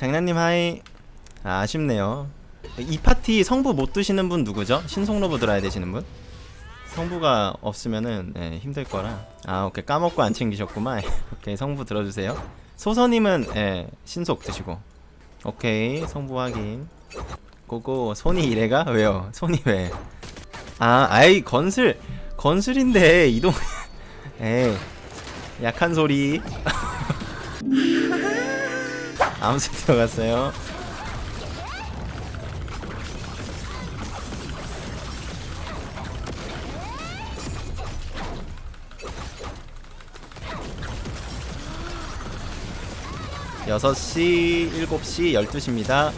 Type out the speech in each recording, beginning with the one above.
장난님 하이. 아, 아쉽네요. 이 파티 성부 못 드시는 분 누구죠? 신속로브 들어야 되시는 분? 성부가 없으면은 예, 힘들 거라. 아 오케이. 까먹고 안 챙기셨구만. 오케이. 성부 들어주세요. 소서님은 예, 신속 드시고. 오케이. 성부 확인. 고고. 손이 이래가? 왜요? 손이 왜? 아 아이 건슬. 건슬인데 이동. 에이 약한 소리 아무튼 들어갔어요 여섯 시 일곱 시 열두 시입니다.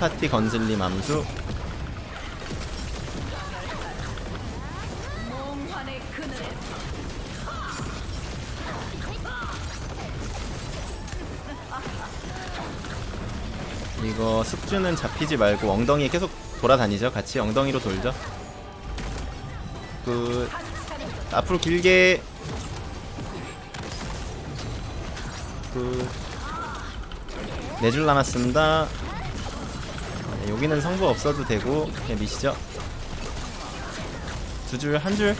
파티 건슬림 암수. 이거 숙주는 잡히지 말고 엉덩이에 계속 돌아다니죠. 같이 엉덩이로 돌죠. 그 앞으로 길게. 그네 줄 남았습니다. 네, 여기는 성부 없어도 되고 그냥 미시죠. 두 줄 한 줄.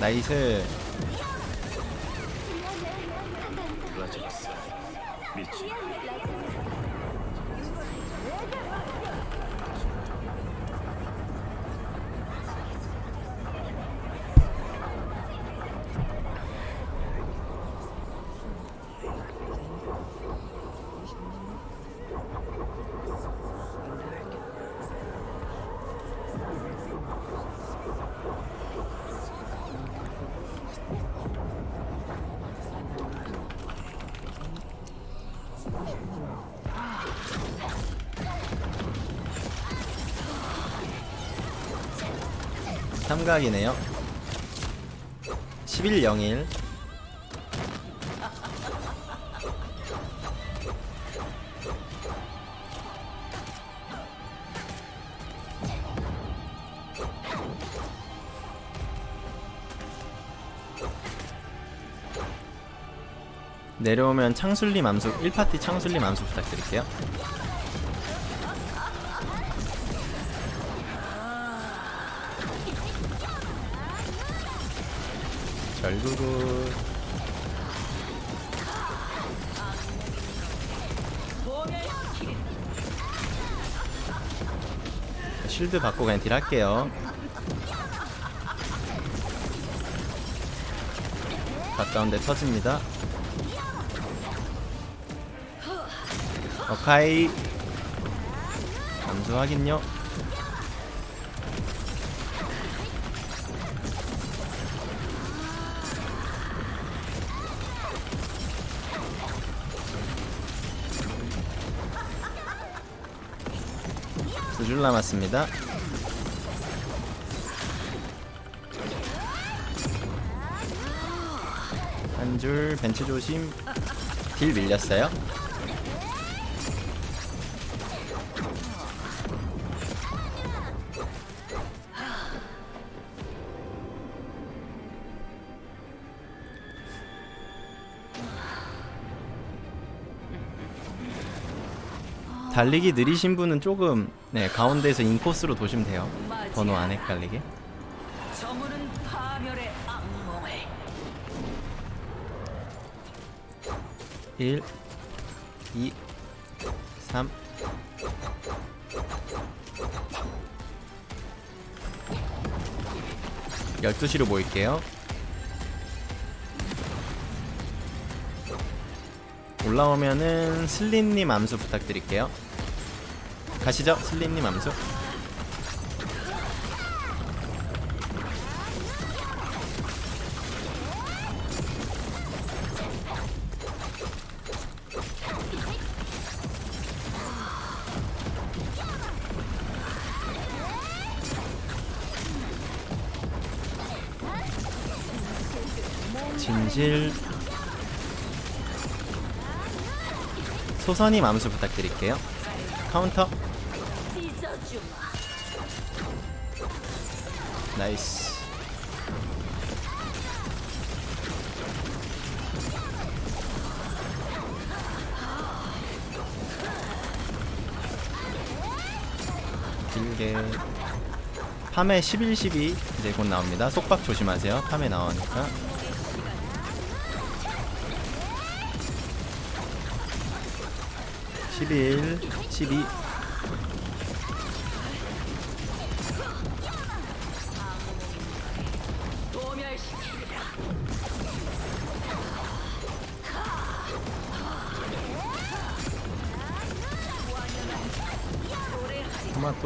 나이스 라지스 삼각이네요. 1101 내려오면 창술님 암수 1파티 창술님 암수 부탁드릴게요 결국은 쉴드 받고 그냥 딜 할게요. 가까운데 터집니다. 오카이. 감수 확인요 두줄 남았습니다. 한 줄 벤츠 조심. 딜 밀렸어요. 달리기 느리신 분은 조금 네 가운데에서 인코스로 도시면 돼요. 번호 안 헷갈리게. 저물은 파멸의 악몽을 1 2 3 12시로 모일게요. 올라오면은 슬림님 암수 부탁드릴게요. 가시죠 슬림님 암수. 진실. 소선이 암수 부탁드릴게요. 카운터. 나이스. 길게. 밤에 11, 12 이제 곧 나옵니다. 속박 조심하세요. 밤에 나오니까. (11) (12) 소멸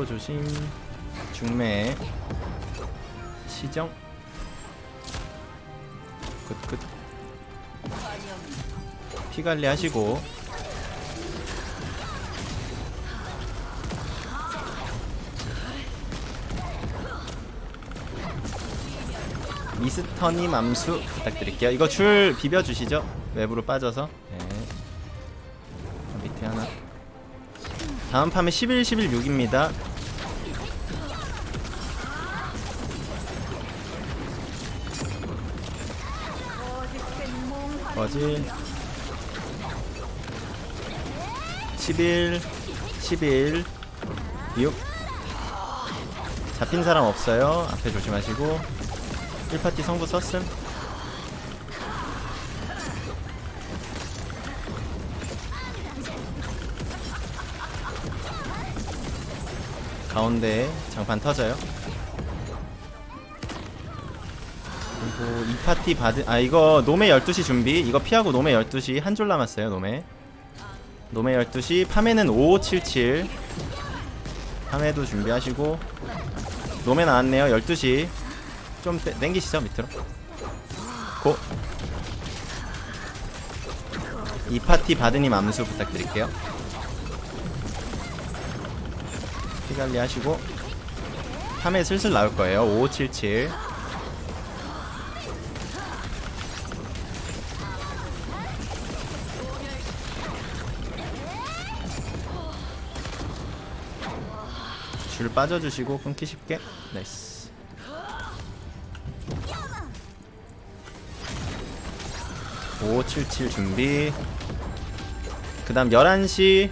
토마토 조심. 중매. 시정. 끝끝. 피 관리 하시고. 미스터님 암수 부탁드릴게요. 이거 줄 비벼주시죠. 외부로 빠져서. 네. 밑에 하나. 다음 판에 11, 11, 6입니다. 거지? 11 11 6 잡힌 사람 없어요. 앞에 조심하시고. 1파티 성부 썼음. 가운데 장판 터져요. 그리고 이 파티 받은 아 이거 노메 12시 준비. 이거 피하고 노메 12시 한 줄 남았어요. 노메. 노메 12시 파메는 5577. 파메도 준비하시고 노메 나왔네요. 12시. 좀 땡- 땡기시죠 밑으로. 고. 이 파티 받으님 암수 부탁드릴게요. 피 관리 하시고 3회 슬슬 나올 거예요. 5577. 줄 빠져주시고 끊기 쉽게. 나이스. (5577) 준비 그 다음 (11시)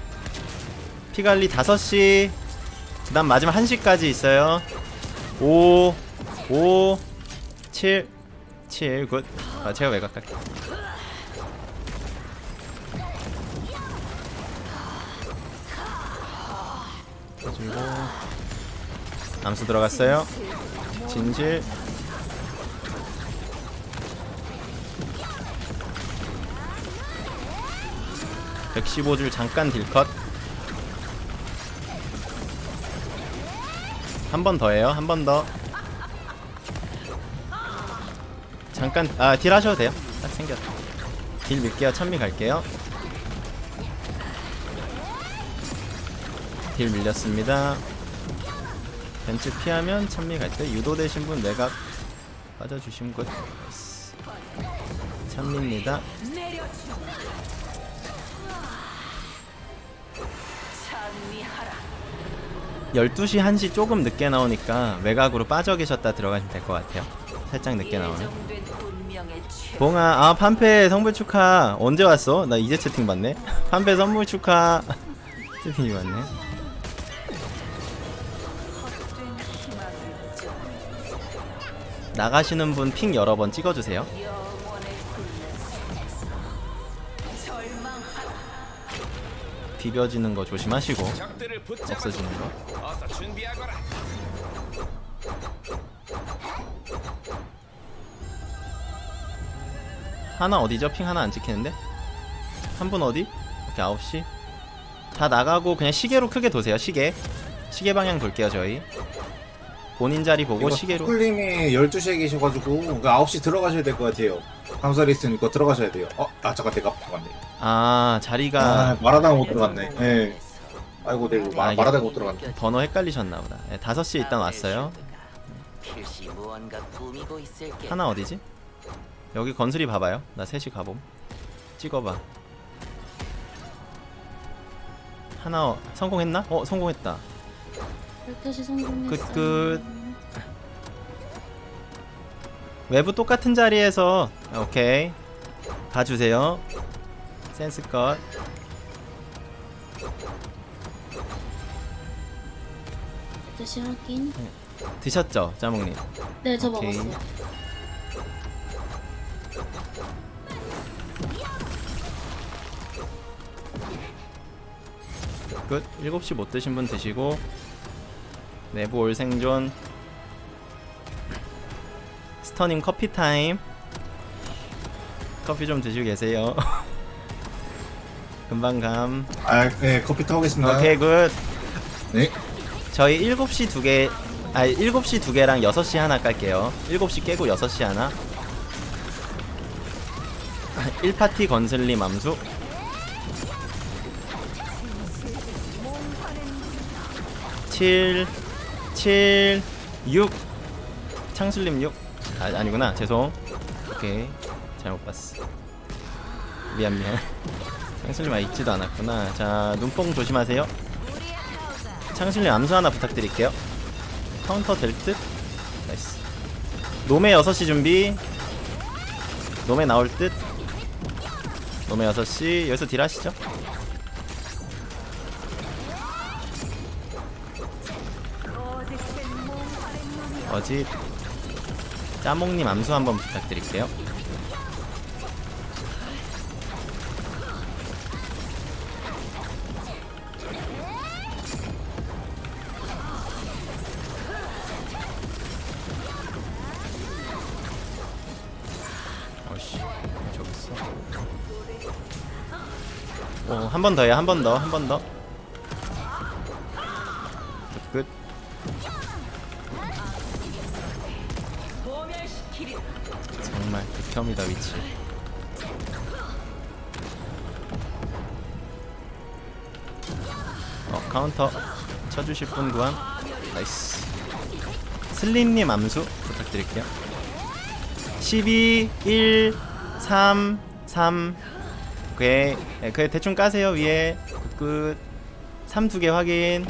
피관리 (5시) 그 다음 마지막 1시까지 있어요 5 5 7 7 굿. 아 제가 외곽 갈게요 그리고 암수 들어갔어요 진실 (115줄) 잠깐 deal cut 한 번 더해요. 한 번 더. 잠깐 아 deal 하셔도 돼요. 딱 생겼다. deal 밀게요. 찬미 갈게요. deal 밀렸습니다. 벤츠 피하면 찬미 갈 때 유도되신 분 내각 good. nice. 찬미입니다. 12시 1시 조금 늦게 나오니까 외곽으로 빠져 계셨다 들어가시면 될 것 같아요. 살짝 늦게 나오면. 봉아 아 판페 선물 축하 언제 왔어? 나 이제 채팅 받네 판페 선물 축하 채팅이 왔네 나가시는 분 핑 여러 번 찍어주세요. 비벼지는 거 조심하시고 없어지는 거. 하나 어디죠? 핑 하나 안 찍히는데? 한 분 어디? 오케이 9시 다 나가고 그냥 시계로 크게 도세요 시계 시계 방향 돌게요 저희 본인 자리 보고 시계로 쿨님이 12시에 계셔가지고 그 9시 들어가셔야 될 것 같아요. 감사리 있으니까 들어가셔야 돼요. 어? 아 잠깐 내가 들어갔네. 아 자리가 아 말하다가 못 들어갔네. 예. 아이고 내가 말- 아, 말하다가 못 들어갔네. 번호 헷갈리셨나 보다 네, 5시에 일단 왔어요. 하나 어디지? 여기 건슬이 봐봐요 나 셋이 가봄 찍어봐 하나 어, 성공했나? 어 성공했다 12시 성공했어. 끝, 끝. 외부 똑같은 자리에서 오케이 봐주세요 센스컷 12시 확인. 드셨죠 짜몽님 네, 저 오케이. 먹었어요. 끝 7시 못 드신 분 드시고 내부 all 생존. 스터님 커피 타임. 커피 좀 드시고 계세요. 금방 감. 아, 네, 커피 타오겠습니다. 오케이 good. 네. 저희 7시 두개 아 7시 두 개랑 6시 하나 깔게요. 7시 깨고 6시 하나. 1파티 건슬님 암수. 칠, 칠, 육. 창슬님 6 아, 아니구나. 죄송. 오케이. 잘못 봤어. 미안 미안. 창슬님 아 있지도 않았구나. 자 눈뽕 조심하세요. 창슬님 암수 하나 부탁드릴게요. 카운터 될 듯? nice. 노메 6시 준비. 노메 나올 듯? 노메 6시. 여기서 딜 하시죠 어지 짜몽님 암수 한번 부탁드릴게요. 어한 번 더요 한번 더 한 번 더 10분 구한 나이스. 슬림님 암수 부탁드릴게요. 12 1 3 3 오케이 네, 그, 예, 그 대충 까세요. 위에 good good. 3 2개 확인.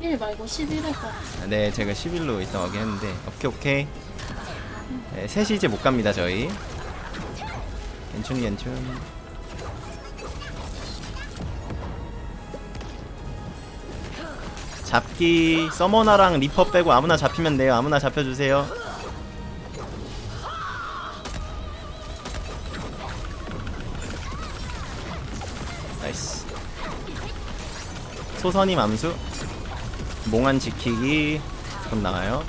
1 말고 11을 까네 아, 제가 11로 일단 확인했는데 오케이 오케이. 네, 셋이 이제 못 갑니다 저희. 괜춘 괜춘. 잡기 서머너랑 리퍼 빼고 아무나 잡히면 돼요. 아무나 잡혀주세요. 나이스. 소선이 맘수. 몽환 지키기. 곧 나와요.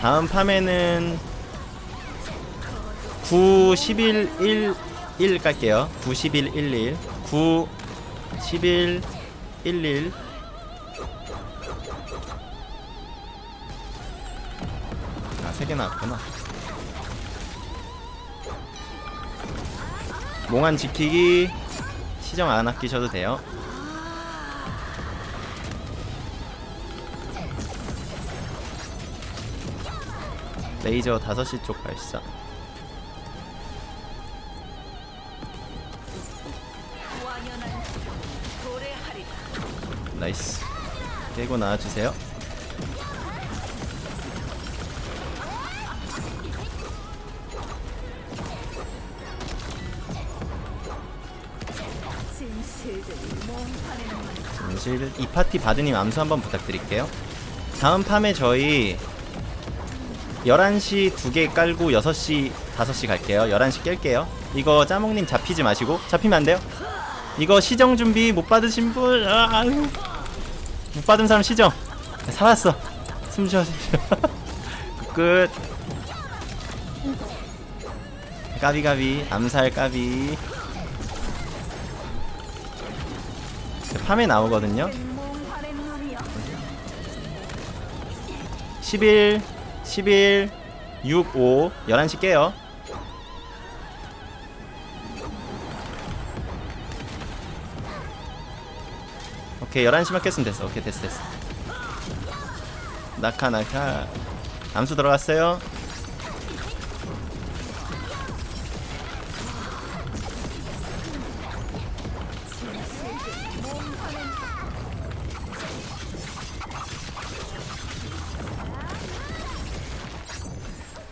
다음 팜에는 9, 11, 1, 1 깔게요. 9, 11, 1, 1. 9, 11, 1, 1. 아, 3개 나왔구나. 몽환 지키기 시정 안 아끼셔도 돼요. 레이저 5시 쪽 발사. nice. 깨고 나와주세요. 진실 이 파티 바드님 암수 한번 부탁드릴게요. 다음 파메 저희 11시 두 개 깔고 6시 5시 갈게요. 11시 깰게요. 이거 짜몽님 잡히지 마시고 잡히면 안 돼요. 이거 시정 준비 못 받으신 분 아, 못 받은 사람 시정 살았어. 숨 쉬어 숨 쉬어. 끝. 까비까비. 암살 까비. 팜에 나오거든요. 11 11 6 5 11시 깨요 오케이 11시만 깼으면 됐어. 오케이 됐어 됐어. 낙하 낙하 암수 들어갔어요.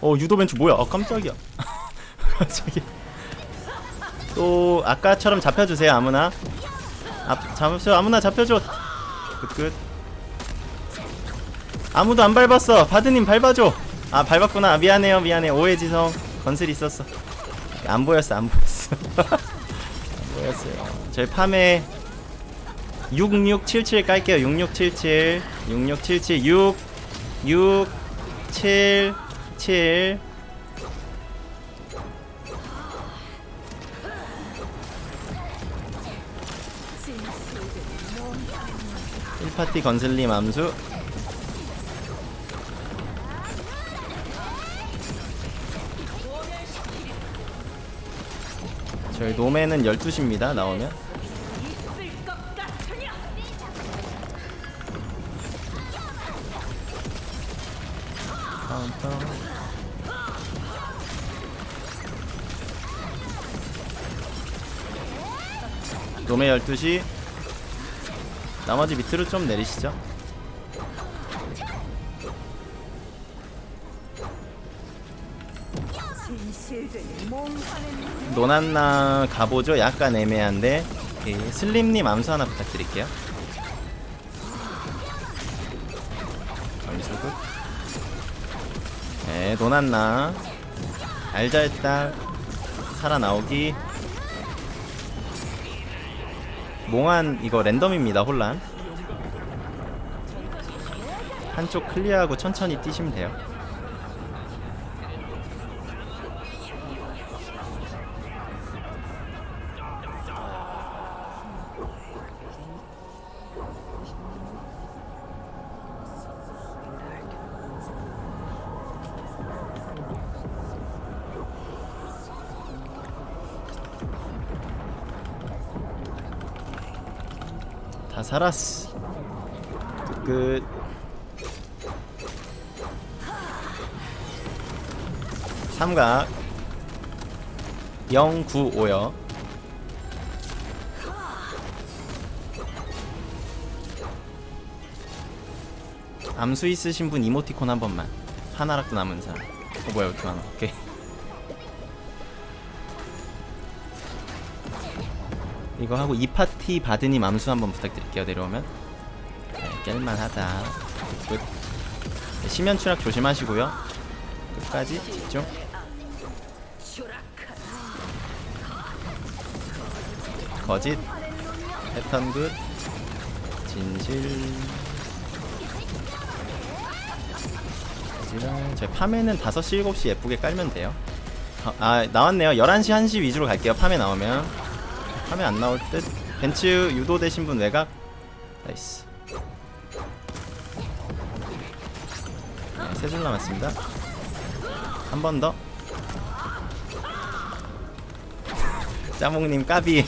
어 유도 벤츠 뭐야? 아 깜짝이야. 갑자기. 또 아까처럼 잡혀주세요 아무나 아, 잡으세요 아무나 잡혀줘. 끝끝. 아무도 안 밟았어. 바드님 밟아줘. 아 밟았구나. 아, 미안해요. 미안해. 오해지성. 건슬 있었어. 안 보였어. 안 보였어. 안 보였어요. 저희 팜에 6677 깔게요. 6677 6677 6 6 7 7 파티 건슬림 암수. 저희 노매는 12시입니다 나오면. 노매 12시 나머지 밑으로 좀 내리시죠. 노난나 가보죠. 약간 애매한데. 오케이. 슬림님 암수 하나 부탁드릴게요. 점수굿. 네 노난나. 알잘딱 살아나오기 몽환 이거 랜덤입니다 혼란. 한쪽 클리어하고 천천히 뛰시면 돼요 살았어. 끝. 삼각. 095요. 암수 있으신 분 이모티콘 한 번만. 하나라도 남은 사람. 어 뭐야 이렇게 많아. 오케이 이거 하고 이 파티 바드님 암수 한번 부탁드릴게요. 내려오면. 네, 깰만하다. 끝. 네, 심연 추락 조심하시고요. 끝까지 집중. 거짓. 패턴 good. 진실. 거짓랑 제 파메는 5시 7시 예쁘게 깔면 돼요. 어, 아 나왔네요. 11시 1시 위주로 갈게요. 파메 나오면 파메 안 나올 듯. 벤츠 유도되신 분 외곽. nice. 네, 세줄 남았습니다. 한 번더. 짜몽님 까비.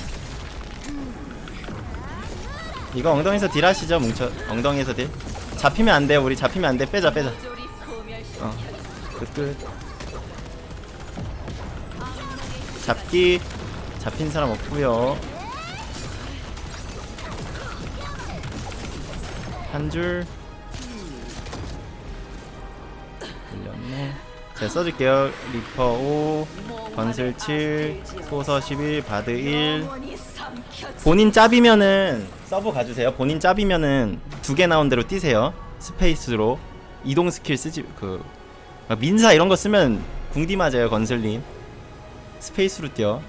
이거 엉덩이에서 deal 하시죠 뭉쳐. 엉덩이에서 deal. 잡히면 안돼 우리. 잡히면 안돼. 빼자 빼자. 어 끝끝. 잡기 잡힌 사람 없고요 한줄 밀렸네 제가 써줄게요 리퍼 5 건슬 7 소서 11 바드 1 영원히 삼켜지 본인 짭이면은 sub 가주세요. 본인 짭이면은 두 개 나온 대로 뛰세요. 스페이스로 이동 스킬 쓰지 그막 민사 이런 거 쓰면 궁디 맞아요 건슬님. 스페이스로 뛰어.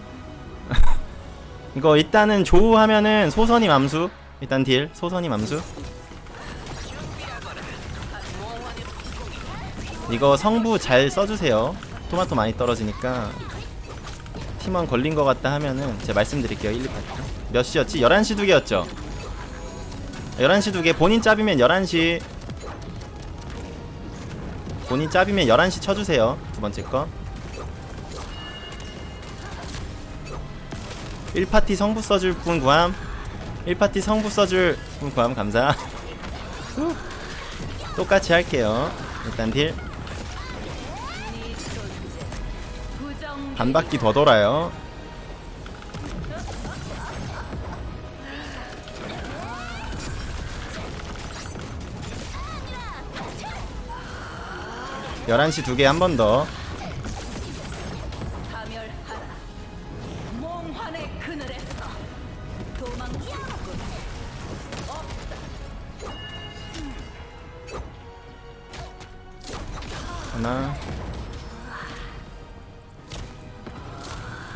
이거 일단은 조우 하면은 소서님 암수. 일단 deal 소서님 암수. 이거 성부 잘 써주세요. 토마토 많이 떨어지니까 팀원 걸린 것 같다 하면은 제가 말씀드릴게요 1, 2파트 몇 시였지? 11시 두 개였죠? 11시 두 개 본인 짭이면 11시 본인 짭이면 11시 쳐주세요 두 번째 거 1파티 성부 써줄 분 구함 1파티 성부 써줄 분 구하면 감사 똑같이 할게요 일단 딜네 존재 부정 반 바퀴 더 돌아요. 열한 시 두 개 한 번 더.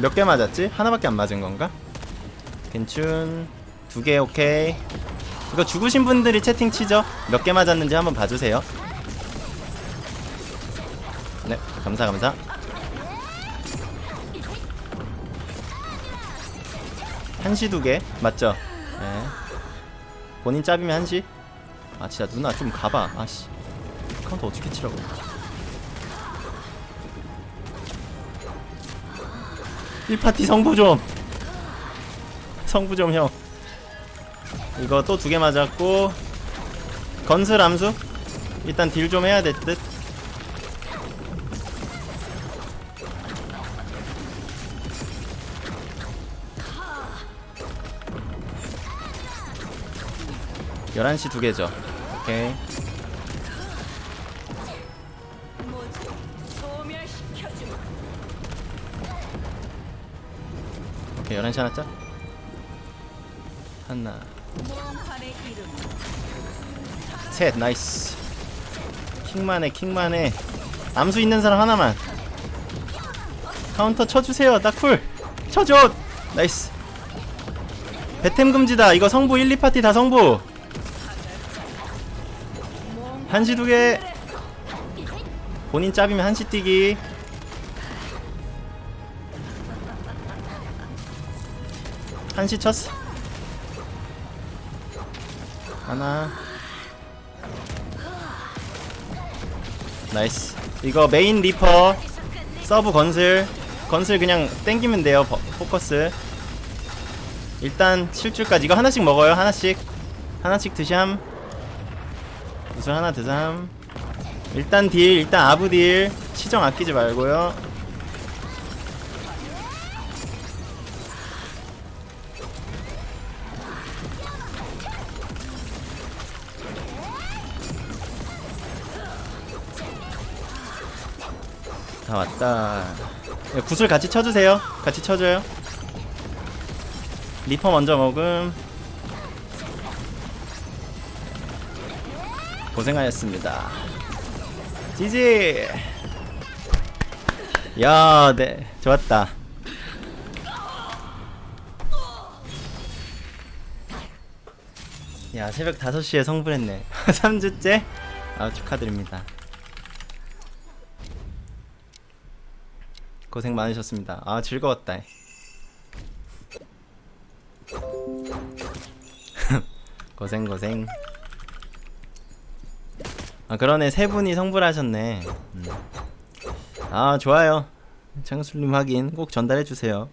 몇 개 맞았지? 하나밖에 안 맞은 건가? 괜춘. 두 개 오케이. 이거 죽으신 분들이 채팅 치죠? 몇 개 맞았는지 한번 봐주세요. 네, 감사 감사. 한시 두 개 맞죠? 네. 본인 짭이면 한시. 아 진짜 누나 좀 가봐. 아씨. 카운터 어떻게 치라고? 일 파티 성부 좀. 성부 좀 형. 이거 또 두 개 맞았고 건슬 암수 일단 딜 좀 해야 될 듯. 열한 시 두 개죠. 오케이. 11시 하나 짜? 하나. 셋 nice. 킹만해 킹만해. 암수 있는 사람 하나만. 카운터 쳐주세요 나쿨. 쳐줘! nice. 배템 금지다. 이거 성부 1, 2파티 다 성부. 한시 두개. 본인 짭이면 한시 뛰기 한시 쳤어. 하나. nice. 이거 메인 리퍼 sub 건슬. 건슬 그냥 땡기면 돼요 버- 포커스. 일단 7줄까지. 이거 하나씩 먹어요 하나씩. 하나씩 드샴. 무슨 하나 드삼 일단 deal 일단 아브 deal. 치정 아끼지 말고요 다 왔다. 예, 구슬 같이 쳐주세요. 같이 쳐줘요. 리퍼 먼저 먹음. 고생하셨습니다. 지지! 야 네 좋았다. 야 새벽 5시에 성불했네. 3주째? 아 축하드립니다 고생 많으셨습니다. 아 즐거웠다. 고생 고생. 아 그러네 세 분이 성불하셨네. 음. 아 좋아요. 창술님 확인 꼭 전달해 주세요.